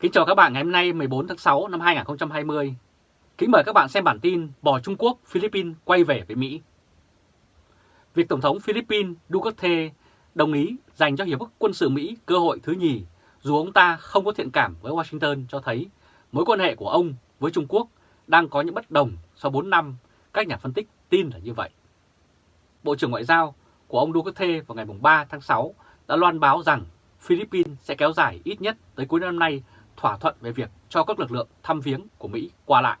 Kính chào các bạn ngày hôm nay 14 tháng 6 năm 2020. Kính mời các bạn xem bản tin bò Trung Quốc, Philippines quay về với Mỹ. Việc Tổng thống Philippines Duterte đồng ý dành cho Hiệp ước quân sự Mỹ cơ hội thứ nhì dù ông ta không có thiện cảm với Washington cho thấy mối quan hệ của ông với Trung Quốc đang có những bất đồng sau 4 năm, các nhà phân tích tin là như vậy. Bộ trưởng Ngoại giao của ông Duterte vào ngày 3 tháng 6 đã loan báo rằng Philippines sẽ kéo dài ít nhất tới cuối năm nay thỏa thuận về việc cho các lực lượng thăm viếng của Mỹ qua lại.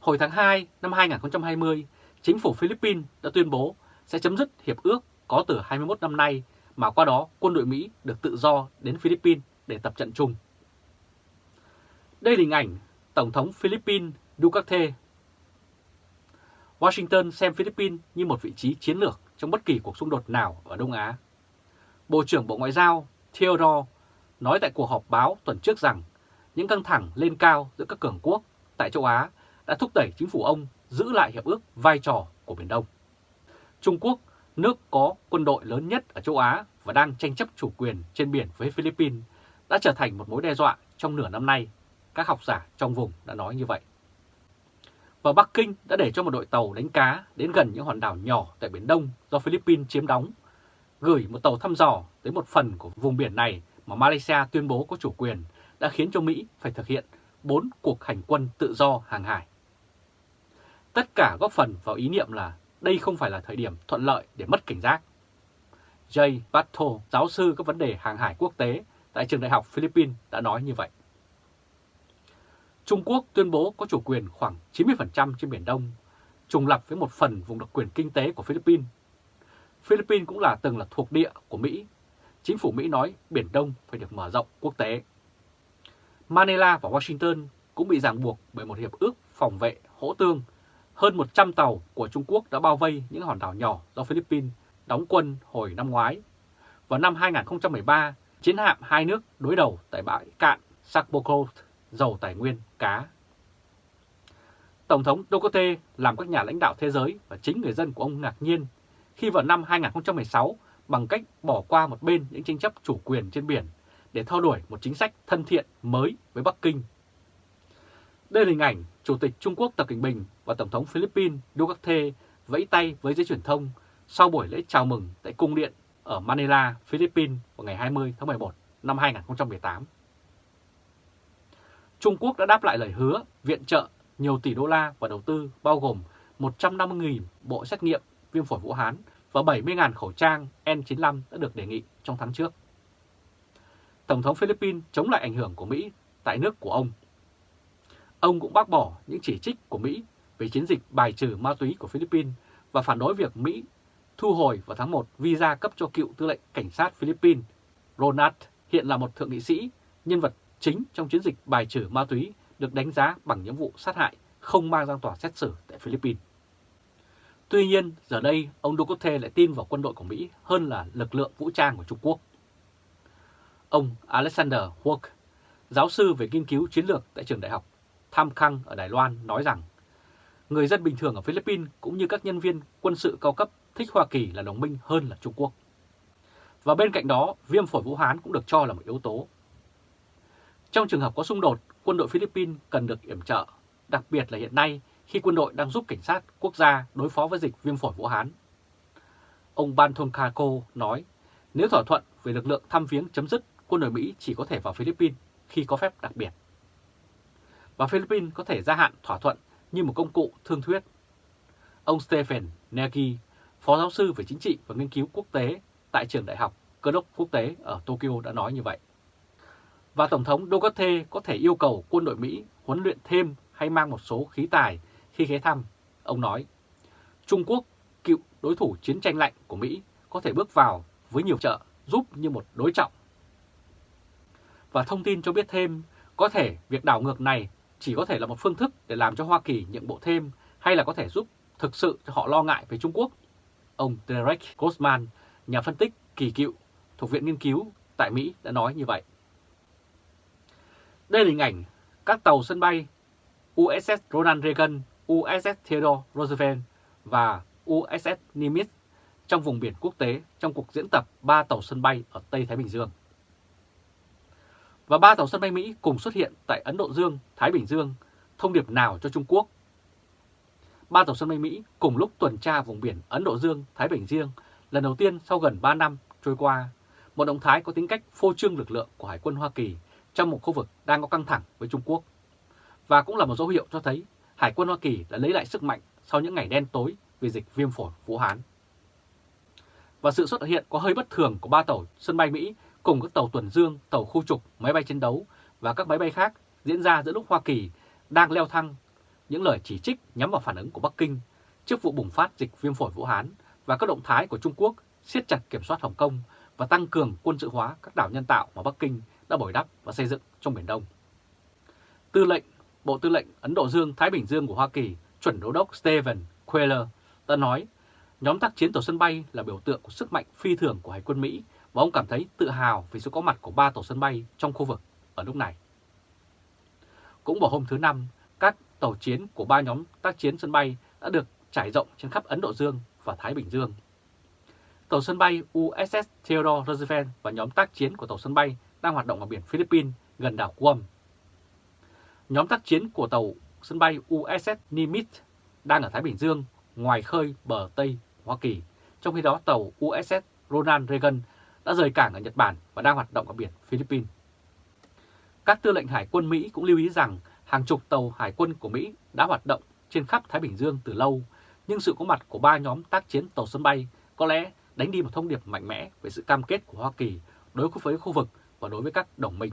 Hồi tháng 2 năm 2020, chính phủ Philippines đã tuyên bố sẽ chấm dứt hiệp ước có từ 21 năm nay mà qua đó quân đội Mỹ được tự do đến Philippines để tập trận chung. Đây là hình ảnh Tổng thống Philippines Duterte. Washington xem Philippines như một vị trí chiến lược trong bất kỳ cuộc xung đột nào ở Đông Á. Bộ trưởng Bộ Ngoại giao Theodore nói tại cuộc họp báo tuần trước rằng những căng thẳng lên cao giữa các cường quốc tại châu Á đã thúc đẩy chính phủ ông giữ lại hiệp ước vai trò của Biển Đông. Trung Quốc, nước có quân đội lớn nhất ở châu Á và đang tranh chấp chủ quyền trên biển với Philippines, đã trở thành một mối đe dọa trong nửa năm nay. Các học giả trong vùng đã nói như vậy. Và Bắc Kinh đã để cho một đội tàu đánh cá đến gần những hòn đảo nhỏ tại Biển Đông do Philippines chiếm đóng, gửi một tàu thăm dò tới một phần của vùng biển này mà Malaysia tuyên bố có chủ quyền đã khiến cho Mỹ phải thực hiện 4 cuộc hành quân tự do hàng hải. Tất cả góp phần vào ý niệm là đây không phải là thời điểm thuận lợi để mất cảnh giác. Jay Bato, giáo sư các vấn đề hàng hải quốc tế tại trường đại học Philippines đã nói như vậy. Trung Quốc tuyên bố có chủ quyền khoảng 90% trên Biển Đông, trùng lập với một phần vùng đặc quyền kinh tế của Philippines. Philippines cũng là từng là thuộc địa của Mỹ chính phủ Mỹ nói Biển Đông phải được mở rộng quốc tế. Manila và Washington cũng bị ràng buộc bởi một hiệp ước phòng vệ hỗ tương. Hơn 100 tàu của Trung Quốc đã bao vây những hòn đảo nhỏ do Philippines đóng quân hồi năm ngoái. Vào năm 2013, chiến hạm hai nước đối đầu tại bãi cạn Sakbokot, giàu tài nguyên cá. Tổng thống Duterte làm các nhà lãnh đạo thế giới và chính người dân của ông ngạc nhiên khi vào năm 2016 bằng cách bỏ qua một bên những tranh chấp chủ quyền trên biển để theo đuổi một chính sách thân thiện mới với Bắc Kinh. Đây là hình ảnh Chủ tịch Trung Quốc Tập Cận Bình và Tổng thống Philippines Duterte vẫy tay với giới truyền thông sau buổi lễ chào mừng tại Cung điện ở Manila, Philippines vào ngày 20 tháng 11 năm 2018. Trung Quốc đã đáp lại lời hứa viện trợ nhiều tỷ đô la và đầu tư bao gồm 150.000 bộ xét nghiệm viêm phổi Vũ Hán và 70.000 khẩu trang N95 đã được đề nghị trong tháng trước. Tổng thống Philippines chống lại ảnh hưởng của Mỹ tại nước của ông. Ông cũng bác bỏ những chỉ trích của Mỹ về chiến dịch bài trừ ma túy của Philippines và phản đối việc Mỹ thu hồi vào tháng 1 visa cấp cho cựu tư lệnh cảnh sát Philippines Ronald hiện là một thượng nghị sĩ, nhân vật chính trong chiến dịch bài trừ ma túy được đánh giá bằng những vụ sát hại không mang ra tòa xét xử tại Philippines. Tuy nhiên, giờ đây ông Duterte lại tin vào quân đội của Mỹ hơn là lực lượng vũ trang của Trung Quốc. Ông Alexander Huok, giáo sư về nghiên cứu chiến lược tại trường đại học Tham Khang ở Đài Loan nói rằng người dân bình thường ở Philippines cũng như các nhân viên quân sự cao cấp thích Hoa Kỳ là đồng minh hơn là Trung Quốc. Và bên cạnh đó, viêm phổi Vũ Hán cũng được cho là một yếu tố. Trong trường hợp có xung đột, quân đội Philippines cần được yểm trợ, đặc biệt là hiện nay khi quân đội đang giúp cảnh sát quốc gia đối phó với dịch viêm phổi Vũ Hán. Ông Ban Thon Kako nói, nếu thỏa thuận về lực lượng thăm viếng chấm dứt, quân đội Mỹ chỉ có thể vào Philippines khi có phép đặc biệt. Và Philippines có thể gia hạn thỏa thuận như một công cụ thương thuyết. Ông Stephen Nagy, Phó giáo sư về chính trị và nghiên cứu quốc tế tại trường đại học cơ đốc quốc tế ở Tokyo đã nói như vậy. Và Tổng thống Duterte có thể yêu cầu quân đội Mỹ huấn luyện thêm hay mang một số khí tài khi ghé thăm, ông nói, Trung Quốc, cựu đối thủ chiến tranh lạnh của Mỹ, có thể bước vào với nhiều trợ giúp như một đối trọng. Và thông tin cho biết thêm, có thể việc đảo ngược này chỉ có thể là một phương thức để làm cho Hoa Kỳ nhượng bộ thêm hay là có thể giúp thực sự cho họ lo ngại về Trung Quốc. Ông Derek Grossman, nhà phân tích kỳ cựu thuộc Viện Nghiên cứu tại Mỹ đã nói như vậy. Đây là hình ảnh các tàu sân bay USS Ronald Reagan USS Theodore Roosevelt và USS Nimitz trong vùng biển quốc tế trong cuộc diễn tập ba tàu sân bay ở Tây Thái Bình Dương. Và ba tàu sân bay Mỹ cùng xuất hiện tại Ấn Độ Dương, Thái Bình Dương, thông điệp nào cho Trung Quốc? Ba tàu sân bay Mỹ cùng lúc tuần tra vùng biển Ấn Độ Dương, Thái Bình Dương lần đầu tiên sau gần 3 năm trôi qua, một động thái có tính cách phô trương lực lượng của Hải quân Hoa Kỳ trong một khu vực đang có căng thẳng với Trung Quốc. Và cũng là một dấu hiệu cho thấy Hải quân Hoa Kỳ đã lấy lại sức mạnh sau những ngày đen tối vì dịch viêm phổi Vũ Hán. Và sự xuất hiện có hơi bất thường của ba tàu sân bay Mỹ cùng các tàu tuần dương, tàu khu trục, máy bay chiến đấu và các máy bay khác diễn ra giữa lúc Hoa Kỳ đang leo thang những lời chỉ trích nhắm vào phản ứng của Bắc Kinh trước vụ bùng phát dịch viêm phổi Vũ Hán và các động thái của Trung Quốc siết chặt kiểm soát Hồng Kông và tăng cường quân sự hóa các đảo nhân tạo mà Bắc Kinh đã bồi đắp và xây dựng trong Biển Đông. Tư lệnh Bộ Tư lệnh Ấn Độ Dương-Thái Bình Dương của Hoa Kỳ, chuẩn đô đốc Steven Queller đã nói nhóm tác chiến tàu sân bay là biểu tượng của sức mạnh phi thường của Hải quân Mỹ và ông cảm thấy tự hào vì sự có mặt của ba tàu sân bay trong khu vực ở lúc này. Cũng vào hôm thứ Năm, các tàu chiến của ba nhóm tác chiến sân bay đã được trải rộng trên khắp Ấn Độ Dương và Thái Bình Dương. Tàu sân bay USS Theodore Roosevelt và nhóm tác chiến của tàu sân bay đang hoạt động ở biển Philippines gần đảo Guam. Nhóm tác chiến của tàu sân bay USS Nimitz đang ở Thái Bình Dương ngoài khơi bờ Tây Hoa Kỳ, trong khi đó tàu USS Ronald Reagan đã rời cảng ở Nhật Bản và đang hoạt động ở biển Philippines. Các tư lệnh hải quân Mỹ cũng lưu ý rằng hàng chục tàu hải quân của Mỹ đã hoạt động trên khắp Thái Bình Dương từ lâu, nhưng sự có mặt của ba nhóm tác chiến tàu sân bay có lẽ đánh đi một thông điệp mạnh mẽ về sự cam kết của Hoa Kỳ đối với khu vực và đối với các đồng minh.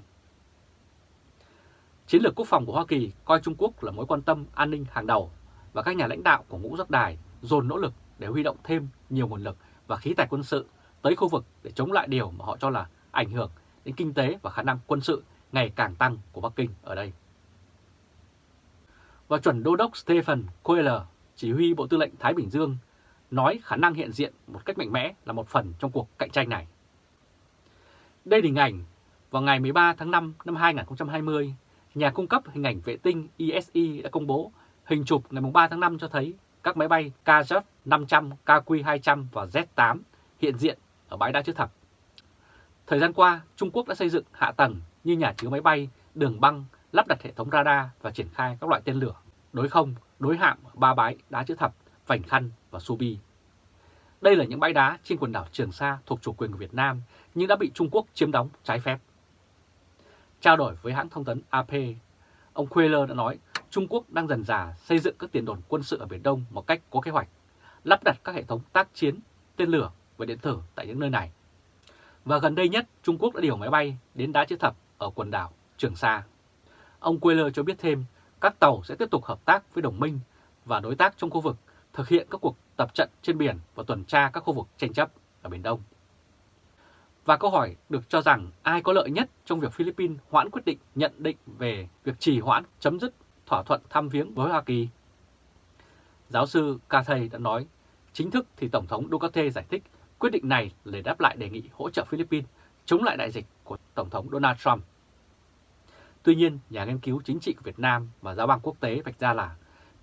Chiến lược quốc phòng của Hoa Kỳ coi Trung Quốc là mối quan tâm an ninh hàng đầu và các nhà lãnh đạo của ngũ giác đài dồn nỗ lực để huy động thêm nhiều nguồn lực và khí tài quân sự tới khu vực để chống lại điều mà họ cho là ảnh hưởng đến kinh tế và khả năng quân sự ngày càng tăng của Bắc Kinh ở đây. Và chuẩn đô đốc Stephen Koehler, chỉ huy Bộ Tư lệnh Thái Bình Dương, nói khả năng hiện diện một cách mạnh mẽ là một phần trong cuộc cạnh tranh này. Đây là hình ảnh vào ngày 13 tháng 5 năm 2020, nhà cung cấp hình ảnh vệ tinh ISI đã công bố hình chụp ngày 3 tháng 5 cho thấy các máy bay KZ 500, KQ200 và Z8 hiện diện ở bãi đá chữ thập. Thời gian qua, Trung Quốc đã xây dựng hạ tầng như nhà chứa máy bay, đường băng, lắp đặt hệ thống radar và triển khai các loại tên lửa, đối không, đối hạm ở ba bãi đá chữ thập, Vành Khăn và Subi. Đây là những bãi đá trên quần đảo Trường Sa thuộc chủ quyền của Việt Nam nhưng đã bị Trung Quốc chiếm đóng trái phép. Trao đổi với hãng thông tấn AP, ông Queller đã nói Trung Quốc đang dần dà xây dựng các tiền đồn quân sự ở Biển Đông một cách có kế hoạch, lắp đặt các hệ thống tác chiến, tên lửa và điện tử tại những nơi này. Và gần đây nhất, Trung Quốc đã điều máy bay đến đá chữ thập ở quần đảo Trường Sa. Ông Quayler cho biết thêm, các tàu sẽ tiếp tục hợp tác với đồng minh và đối tác trong khu vực thực hiện các cuộc tập trận trên biển và tuần tra các khu vực tranh chấp ở Biển Đông. Và câu hỏi được cho rằng ai có lợi nhất trong việc Philippines hoãn quyết định nhận định về việc trì hoãn chấm dứt thỏa thuận thăm viếng với Hoa Kỳ. Giáo sư Cathay đã nói, chính thức thì Tổng thống Duterte giải thích quyết định này để đáp lại đề nghị hỗ trợ Philippines chống lại đại dịch của Tổng thống Donald Trump. Tuy nhiên, nhà nghiên cứu chính trị của Việt Nam và giáo bang quốc tế vạch ra là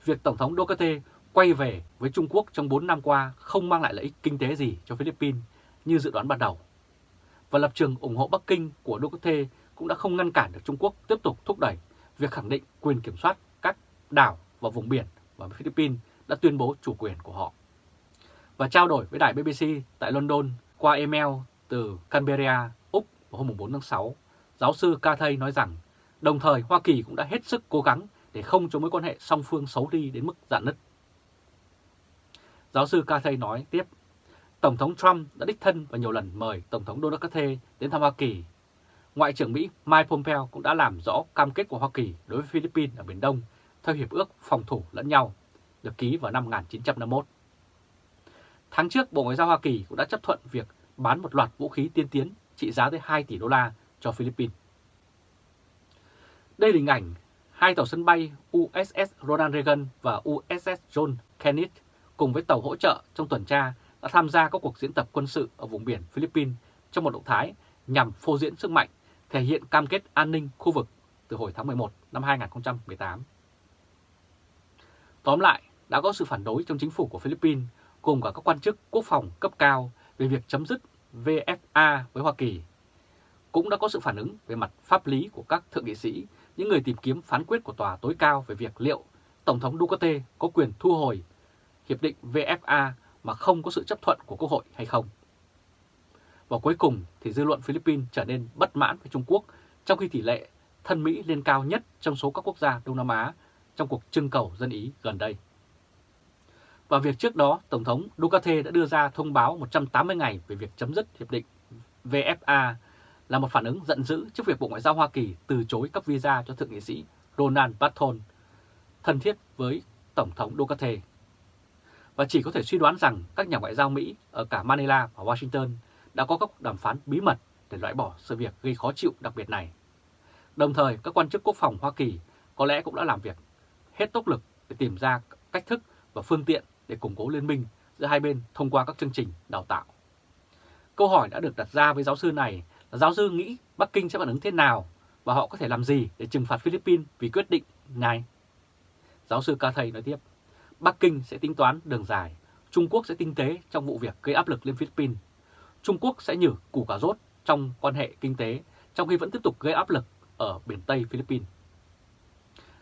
việc Tổng thống Duterte quay về với Trung Quốc trong 4 năm qua không mang lại lợi ích kinh tế gì cho Philippines như dự đoán ban đầu. Và lập trường ủng hộ Bắc Kinh của Duterte cũng đã không ngăn cản được Trung Quốc tiếp tục thúc đẩy việc khẳng định quyền kiểm soát các đảo và vùng biển và Philippines đã tuyên bố chủ quyền của họ. Và trao đổi với đài BBC tại London qua email từ Canberra, Úc vào hôm 4 tháng 6, giáo sư Cathay nói rằng đồng thời Hoa Kỳ cũng đã hết sức cố gắng để không cho mối quan hệ song phương xấu đi đến mức dạn nứt. Giáo sư Cathay nói tiếp, Tổng thống Trump đã đích thân và nhiều lần mời Tổng thống Donald Trump đến thăm Hoa Kỳ Ngoại trưởng Mỹ Mike Pompeo cũng đã làm rõ cam kết của Hoa Kỳ đối với Philippines ở Biển Đông theo Hiệp ước phòng thủ lẫn nhau, được ký vào năm 1951. Tháng trước, Bộ Ngoại giao Hoa Kỳ cũng đã chấp thuận việc bán một loạt vũ khí tiên tiến trị giá tới 2 tỷ đô la cho Philippines. Đây là hình ảnh hai tàu sân bay USS Ronald Reagan và USS John Kennedy cùng với tàu hỗ trợ trong tuần tra đã tham gia các cuộc diễn tập quân sự ở vùng biển Philippines trong một động thái nhằm phô diễn sức mạnh thể hiện cam kết an ninh khu vực từ hồi tháng 11 năm 2018. Tóm lại, đã có sự phản đối trong chính phủ của Philippines cùng cả các quan chức quốc phòng cấp cao về việc chấm dứt VFA với Hoa Kỳ. cũng đã có sự phản ứng về mặt pháp lý của các thượng nghị sĩ, những người tìm kiếm phán quyết của tòa tối cao về việc liệu Tổng thống Duterte có quyền thu hồi hiệp định VFA mà không có sự chấp thuận của Quốc hội hay không. Và cuối cùng thì dư luận Philippines trở nên bất mãn với Trung Quốc trong khi tỷ lệ thân Mỹ lên cao nhất trong số các quốc gia Đông Nam Á trong cuộc trưng cầu dân Ý gần đây. Và việc trước đó, Tổng thống Duterte đã đưa ra thông báo 180 ngày về việc chấm dứt hiệp định VFA là một phản ứng giận dữ trước việc Bộ Ngoại giao Hoa Kỳ từ chối cấp visa cho thượng nghị sĩ Ronald Barton, thân thiết với Tổng thống Duterte. Và chỉ có thể suy đoán rằng các nhà ngoại giao Mỹ ở cả Manila và Washington đã có các đàm phán bí mật để loại bỏ sự việc gây khó chịu đặc biệt này. Đồng thời, các quan chức quốc phòng Hoa Kỳ có lẽ cũng đã làm việc hết tốc lực để tìm ra cách thức và phương tiện để củng cố liên minh giữa hai bên thông qua các chương trình đào tạo. Câu hỏi đã được đặt ra với giáo sư này là giáo sư nghĩ Bắc Kinh sẽ phản ứng thế nào và họ có thể làm gì để trừng phạt Philippines vì quyết định này. Giáo sư Ca Thầy nói tiếp, Bắc Kinh sẽ tính toán đường dài, Trung Quốc sẽ tinh tế trong vụ việc gây áp lực lên Philippines. Trung Quốc sẽ nhử củ cà rốt trong quan hệ kinh tế trong khi vẫn tiếp tục gây áp lực ở biển Tây Philippines.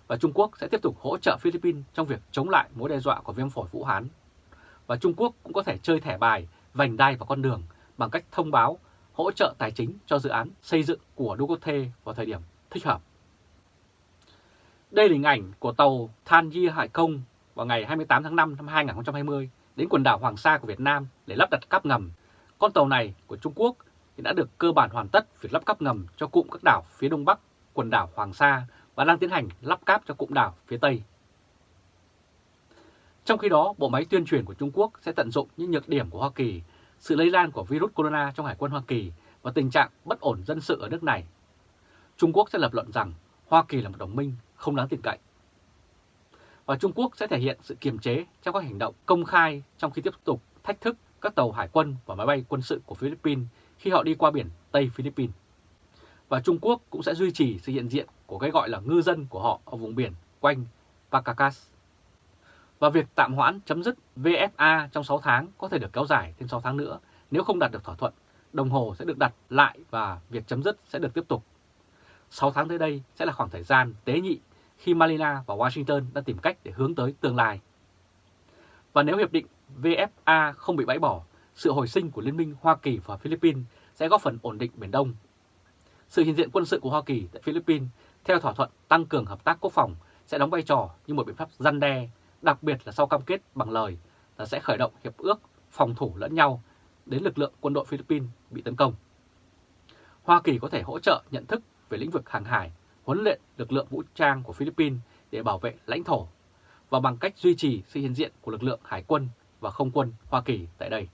Và Trung Quốc sẽ tiếp tục hỗ trợ Philippines trong việc chống lại mối đe dọa của viêm phổi Vũ Hán. Và Trung Quốc cũng có thể chơi thẻ bài, vành đai và con đường bằng cách thông báo hỗ trợ tài chính cho dự án xây dựng của Ducote vào thời điểm thích hợp. Đây là hình ảnh của tàu Than Di Hải Công vào ngày 28 tháng 5 năm 2020 đến quần đảo Hoàng Sa của Việt Nam để lắp đặt cáp ngầm. Con tàu này của Trung Quốc thì đã được cơ bản hoàn tất việc lắp cáp ngầm cho cụm các đảo phía đông bắc quần đảo Hoàng Sa và đang tiến hành lắp cáp cho cụm đảo phía tây. Trong khi đó, bộ máy tuyên truyền của Trung Quốc sẽ tận dụng những nhược điểm của Hoa Kỳ, sự lây lan của virus corona trong Hải quân Hoa Kỳ và tình trạng bất ổn dân sự ở nước này. Trung Quốc sẽ lập luận rằng Hoa Kỳ là một đồng minh không đáng tin cậy. Và Trung Quốc sẽ thể hiện sự kiềm chế trong các hành động công khai trong khi tiếp tục thách thức các tàu hải quân và máy bay quân sự của Philippines khi họ đi qua biển Tây Philippines. Và Trung Quốc cũng sẽ duy trì sự hiện diện của cái gọi là ngư dân của họ ở vùng biển quanh Pacacas. Và việc tạm hoãn chấm dứt VFA trong 6 tháng có thể được kéo dài thêm 6 tháng nữa nếu không đạt được thỏa thuận. Đồng hồ sẽ được đặt lại và việc chấm dứt sẽ được tiếp tục. 6 tháng tới đây sẽ là khoảng thời gian tế nhị khi Manila và Washington đã tìm cách để hướng tới tương lai. Và nếu hiệp định VFA không bị bãi bỏ, sự hồi sinh của Liên minh Hoa Kỳ và Philippines sẽ góp phần ổn định Biển Đông. Sự hiện diện quân sự của Hoa Kỳ tại Philippines theo thỏa thuận tăng cường hợp tác quốc phòng sẽ đóng vai trò như một biện pháp răn đe, đặc biệt là sau cam kết bằng lời là sẽ khởi động hiệp ước phòng thủ lẫn nhau đến lực lượng quân đội Philippines bị tấn công. Hoa Kỳ có thể hỗ trợ nhận thức về lĩnh vực hàng hải, huấn luyện lực lượng vũ trang của Philippines để bảo vệ lãnh thổ và bằng cách duy trì sự hiện diện của lực lượng hải quân và không quân Hoa Kỳ tại đây.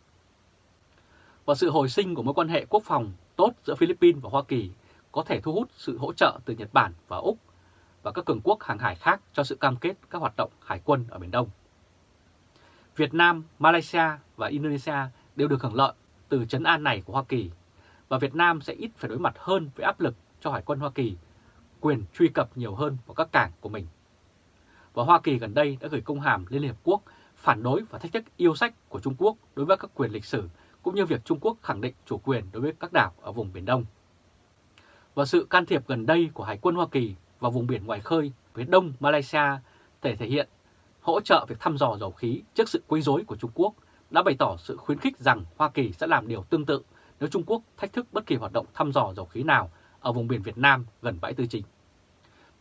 Và sự hồi sinh của mối quan hệ quốc phòng tốt giữa Philippines và Hoa Kỳ có thể thu hút sự hỗ trợ từ Nhật Bản và Úc và các cường quốc hàng hải khác cho sự cam kết các hoạt động hải quân ở Biển Đông. Việt Nam, Malaysia và Indonesia đều được hưởng lợi từ chấn an này của Hoa Kỳ và Việt Nam sẽ ít phải đối mặt hơn với áp lực cho Hải quân Hoa Kỳ quyền truy cập nhiều hơn vào các cảng của mình. Và Hoa Kỳ gần đây đã gửi công hàm lên Liên Hợp Quốc phản đối và thách thức yêu sách của Trung Quốc đối với các quyền lịch sử, cũng như việc Trung Quốc khẳng định chủ quyền đối với các đảo ở vùng Biển Đông. Và sự can thiệp gần đây của Hải quân Hoa Kỳ vào vùng biển ngoài khơi phía đông Malaysia thể thể hiện hỗ trợ việc thăm dò dầu khí trước sự quấy rối của Trung Quốc đã bày tỏ sự khuyến khích rằng Hoa Kỳ sẽ làm điều tương tự nếu Trung Quốc thách thức bất kỳ hoạt động thăm dò dầu khí nào ở vùng biển Việt Nam gần bãi Tư Chính.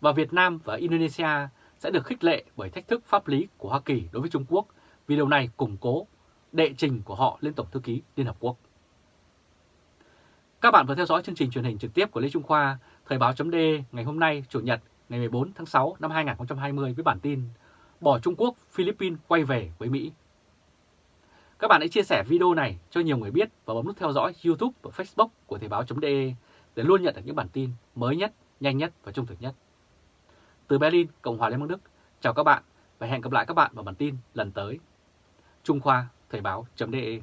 Và Việt Nam và Indonesia sẽ được khích lệ bởi thách thức pháp lý của Hoa Kỳ đối với Trung Quốc vì điều này củng cố đệ trình của họ lên Tổng Thư ký Liên Hợp Quốc. Các bạn vừa theo dõi chương trình truyền hình trực tiếp của Lê Trung Khoa, Thời báo chấm ngày hôm nay, Chủ nhật, ngày 14 tháng 6 năm 2020 với bản tin Bỏ Trung Quốc, Philippines quay về với Mỹ. Các bạn hãy chia sẻ video này cho nhiều người biết và bấm nút theo dõi YouTube và Facebook của Thời báo.de để luôn nhận được những bản tin mới nhất, nhanh nhất và trung thực nhất. Từ Berlin, Cộng hòa Liên bang Đức, chào các bạn và hẹn gặp lại các bạn vào bản tin lần tới. Trung Khoa, Thời báo.de